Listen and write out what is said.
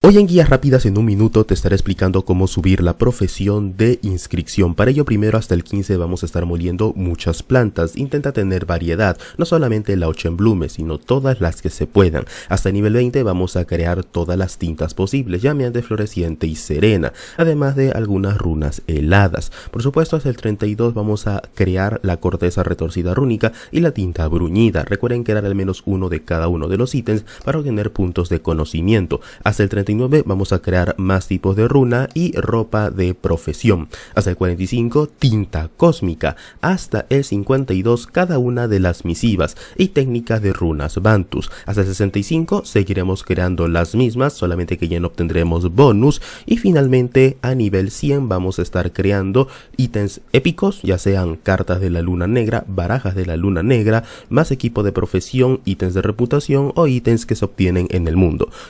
Hoy en Guías Rápidas en un minuto te estaré explicando cómo subir la profesión de inscripción. Para ello primero hasta el 15 vamos a estar moliendo muchas plantas. Intenta tener variedad, no solamente la blume, sino todas las que se puedan. Hasta el nivel 20 vamos a crear todas las tintas posibles, llameante, floreciente y serena, además de algunas runas heladas. Por supuesto hasta el 32 vamos a crear la corteza retorcida rúnica y la tinta bruñida. Recuerden crear al menos uno de cada uno de los ítems para obtener puntos de conocimiento. Hasta el 30 vamos a crear más tipos de runa y ropa de profesión. Hasta el 45 tinta cósmica. Hasta el 52 cada una de las misivas y técnicas de runas Bantus. Hasta el 65 seguiremos creando las mismas, solamente que ya no obtendremos bonus. Y finalmente a nivel 100 vamos a estar creando ítems épicos, ya sean cartas de la luna negra, barajas de la luna negra, más equipo de profesión, ítems de reputación o ítems que se obtienen en el mundo.